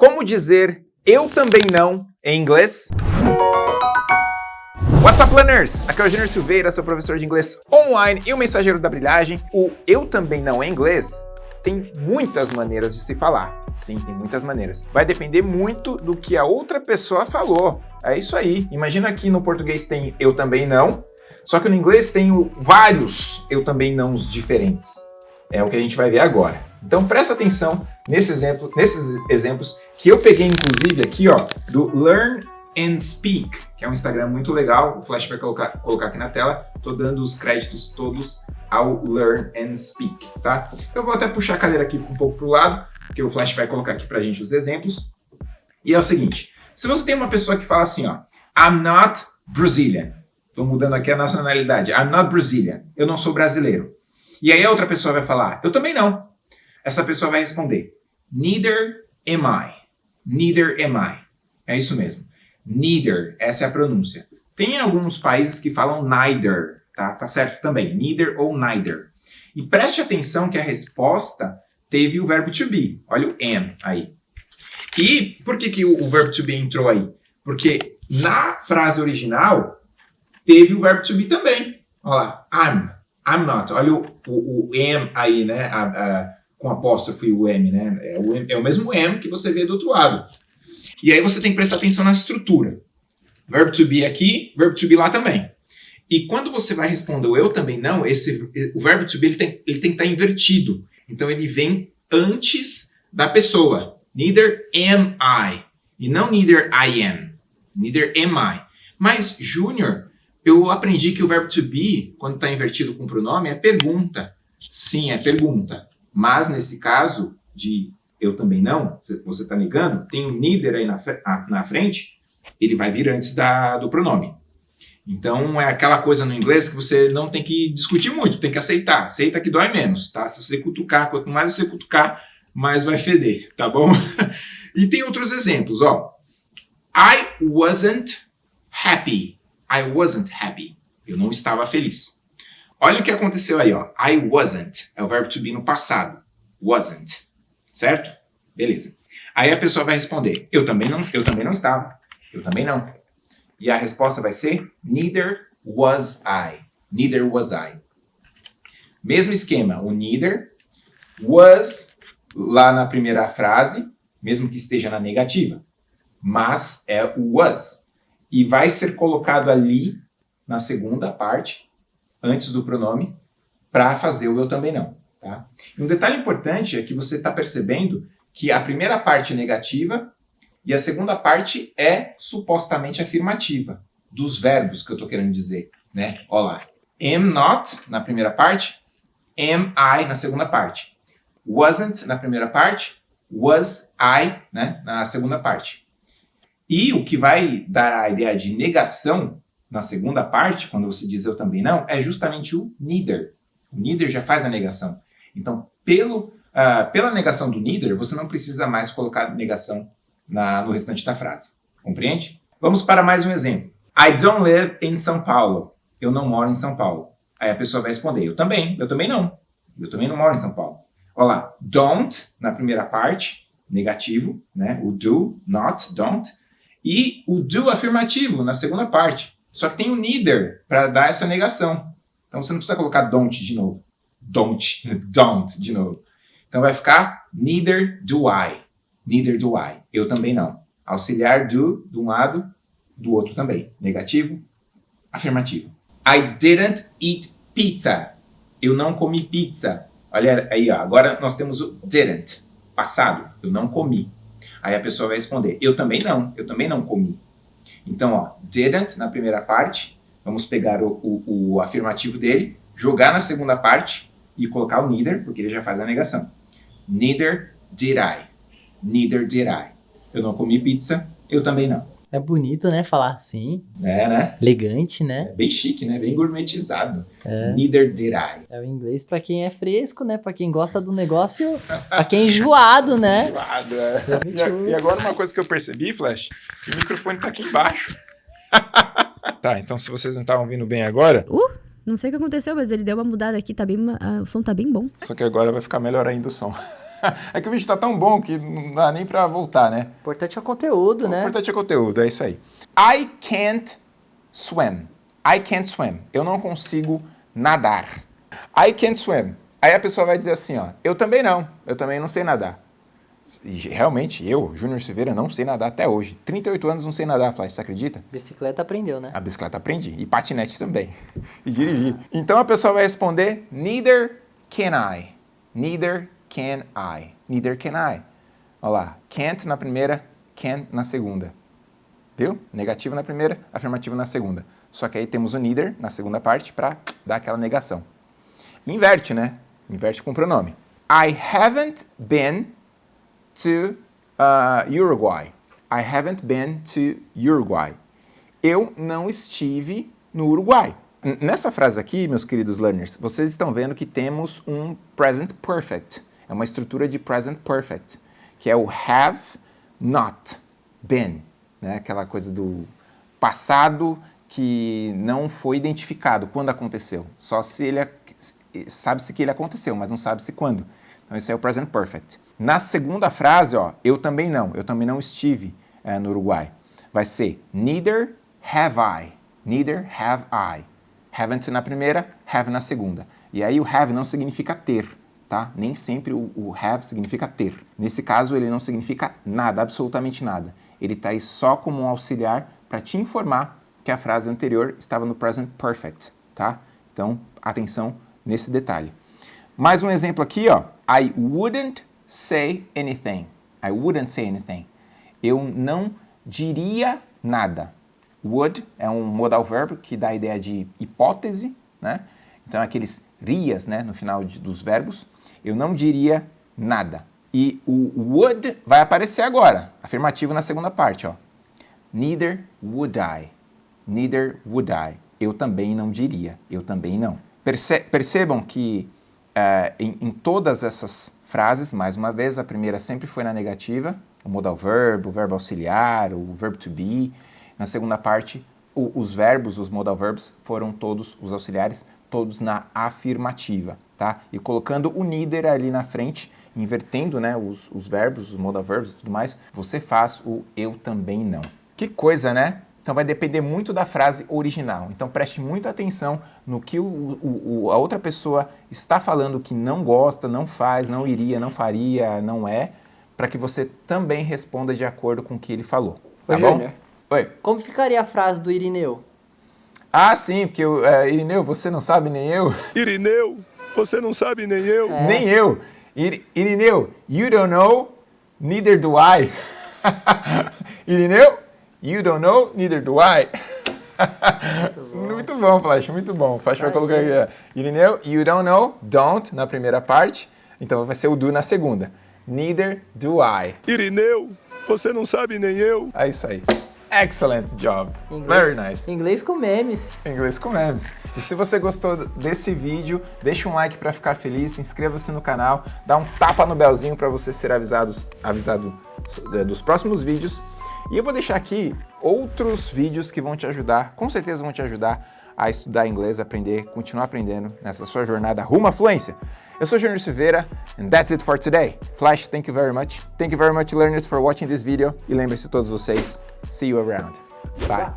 Como dizer eu também não em inglês? What's up, learners? Aqui é o Junior Silveira, sou professor de inglês online e o mensageiro da brilhagem. O eu também não em inglês tem muitas maneiras de se falar. Sim, tem muitas maneiras. Vai depender muito do que a outra pessoa falou. É isso aí. Imagina que no português tem eu também não, só que no inglês tem vários eu também não diferentes. É o que a gente vai ver agora. Então presta atenção nesse exemplo, nesses exemplos que eu peguei inclusive aqui ó, do Learn and Speak, que é um Instagram muito legal, o Flash vai colocar, colocar aqui na tela, estou dando os créditos todos ao Learn and Speak, tá? Eu vou até puxar a cadeira aqui um pouco para o lado, porque o Flash vai colocar aqui para a gente os exemplos. E é o seguinte, se você tem uma pessoa que fala assim, ó, I'm not Brazilian, estou mudando aqui a nacionalidade, I'm not Brazilian, eu não sou brasileiro. E aí a outra pessoa vai falar, eu também não. Essa pessoa vai responder, neither am I, neither am I. É isso mesmo, neither, essa é a pronúncia. Tem alguns países que falam neither, tá? Tá certo também, neither ou neither. E preste atenção que a resposta teve o verbo to be, olha o am aí. E por que, que o, o verbo to be entrou aí? Porque na frase original teve o verbo to be também. Olha lá, I'm, I'm not. Olha o, o, o am aí, né? A, a, com apóstrofe o M, né? É o, é o mesmo M que você vê do outro lado. E aí você tem que prestar atenção na estrutura. Verbo to be aqui, verbo to be lá também. E quando você vai responder o eu também não, esse, o verbo to be ele tem, ele tem que estar invertido. Então ele vem antes da pessoa. Neither am I. E não neither I am. Neither am I. Mas, Júnior, eu aprendi que o verbo to be, quando está invertido com o pronome, é pergunta. Sim, é pergunta. Mas nesse caso de eu também não, você está negando, tem o neither aí na, na frente, ele vai vir antes da, do pronome. Então é aquela coisa no inglês que você não tem que discutir muito, tem que aceitar. Aceita que dói menos, tá? Se você cutucar, quanto mais você cutucar, mais vai feder, tá bom? e tem outros exemplos, ó. I wasn't happy. I wasn't happy. Eu não estava feliz. Olha o que aconteceu aí, ó. I wasn't. É o verbo to be no passado. Wasn't. Certo? Beleza. Aí a pessoa vai responder, eu também não, eu também não estava. Eu também não. E a resposta vai ser, neither was I. Neither was I. Mesmo esquema, o neither, was, lá na primeira frase, mesmo que esteja na negativa. Mas é o was. E vai ser colocado ali, na segunda parte, antes do pronome, para fazer o eu também não. Tá? Um detalhe importante é que você está percebendo que a primeira parte é negativa e a segunda parte é supostamente afirmativa, dos verbos que eu estou querendo dizer. Né? Olha lá. Am not, na primeira parte, am I na segunda parte. Wasn't na primeira parte, was I né, na segunda parte. E o que vai dar a ideia de negação na segunda parte, quando você diz eu também não, é justamente o neither. O neither já faz a negação. Então, pelo, uh, pela negação do neither, você não precisa mais colocar negação na, no restante da frase. Compreende? Vamos para mais um exemplo. I don't live in São Paulo. Eu não moro em São Paulo. Aí a pessoa vai responder, eu também, eu também não. Eu também não moro em São Paulo. Olha lá, don't na primeira parte, negativo, né? O do, not, don't. E o do afirmativo na segunda parte. Só que tem o neither para dar essa negação. Então você não precisa colocar don't de novo. Don't, don't de novo. Então vai ficar neither do I. Neither do I. Eu também não. Auxiliar do, de um lado, do outro também. Negativo, afirmativo. I didn't eat pizza. Eu não comi pizza. Olha aí, ó, agora nós temos o didn't, passado. Eu não comi. Aí a pessoa vai responder, eu também não, eu também não comi. Então, ó, didn't na primeira parte, vamos pegar o, o, o afirmativo dele, jogar na segunda parte e colocar o neither, porque ele já faz a negação. Neither did I. Neither did I. Eu não comi pizza, eu também não. É bonito, né, falar assim. É, né? Elegante, né? É bem chique, né? Bem gourmetizado. É. Neither did I. É o inglês pra quem é fresco, né? Pra quem gosta do negócio, pra quem é enjoado, né? enjoado, é. E, e agora uma coisa que eu percebi, Flash, que o microfone tá aqui embaixo. tá, então se vocês não estavam ouvindo bem agora... Uh, não sei o que aconteceu, mas ele deu uma mudada aqui, tá bem, uh, o som tá bem bom. Só que agora vai ficar melhor ainda o som. é que o vídeo tá tão bom que não dá nem pra voltar, né? O importante é o conteúdo, né? O importante é o conteúdo, é isso aí. I can't swim. I can't swim. Eu não consigo nadar. I can't swim. Aí a pessoa vai dizer assim, ó, eu também não, eu também não sei nadar. E realmente, eu, Júnior Silveira, não sei nadar até hoje. 38 anos não sei nadar, Flash, você acredita? Bicicleta aprendeu, né? A bicicleta aprendi. E patinete também. e dirigir. Então a pessoa vai responder, neither can I. Neither can I. Neither can I. Olha lá, can't na primeira, can na segunda. Viu? Negativo na primeira, afirmativo na segunda. Só que aí temos o neither na segunda parte para dar aquela negação. Inverte, né? Inverte com o pronome. I haven't been to uh, Uruguay. I haven't been to Uruguay. Eu não estive no Uruguai. Nessa frase aqui, meus queridos learners, vocês estão vendo que temos um present perfect. É uma estrutura de present perfect, que é o have not been, né? Aquela coisa do passado que não foi identificado quando aconteceu. Só se ele sabe-se que ele aconteceu, mas não sabe-se quando. Então esse é o present perfect. Na segunda frase, ó, eu também não, eu também não estive é, no Uruguai. Vai ser neither have I, neither have I. Haven't na primeira, have na segunda. E aí o have não significa ter, tá? Nem sempre o, o have significa ter. Nesse caso ele não significa nada, absolutamente nada. Ele está aí só como um auxiliar para te informar que a frase anterior estava no present perfect, tá? Então, atenção nesse detalhe. Mais um exemplo aqui, ó. I wouldn't say anything. I wouldn't say anything. Eu não diria nada. Would é um modal verbo que dá a ideia de hipótese, né? Então, aqueles rias, né, no final de, dos verbos. Eu não diria nada. E o would vai aparecer agora, afirmativo na segunda parte, ó. Neither would I. Neither would I. Eu também não diria. Eu também não. Perce percebam que é, em, em, todas essas frases, mais uma vez, a primeira sempre foi na negativa, o modal verb, o verbo auxiliar, o verbo to be. Na segunda parte, o, os verbos, os modal verbs, foram todos, os auxiliares, todos na afirmativa, tá? E colocando o neither ali na frente, invertendo né, os, os verbos, os modal verbs e tudo mais, você faz o eu também não. Que coisa, né? Então vai depender muito da frase original. Então preste muita atenção no que o, o, a outra pessoa está falando que não gosta, não faz, não iria, não faria, não é, para que você também responda de acordo com o que ele falou. Tá Ô, bom? Oi. Como ficaria a frase do Irineu? Ah, sim, porque uh, Irineu, você não sabe nem eu. Irineu, você não sabe nem eu. É. Nem eu. Ir, Irineu, you don't know, neither do I. Irineu, You don't know, neither do I. Muito bom, muito bom Flash, muito bom. Flash vai colocar aqui, Irineu, you don't know, don't na primeira parte, então vai ser o do na segunda. Neither do I. Irineu, você não sabe nem eu. É isso aí. Excellent job. Inglês, Very nice. Inglês com memes. Inglês com memes. E se você gostou desse vídeo, deixa um like para ficar feliz, inscreva-se no canal, dá um tapa no belzinho para você ser avisado, avisado é, dos próximos vídeos. E eu vou deixar aqui outros vídeos que vão te ajudar, com certeza vão te ajudar a estudar inglês, aprender, continuar aprendendo nessa sua jornada rumo à fluência. Eu sou Junior Silveira, and that's it for today. Flash, thank you very much. Thank you very much, learners, for watching this video. E lembre-se todos vocês, see you around. Bye.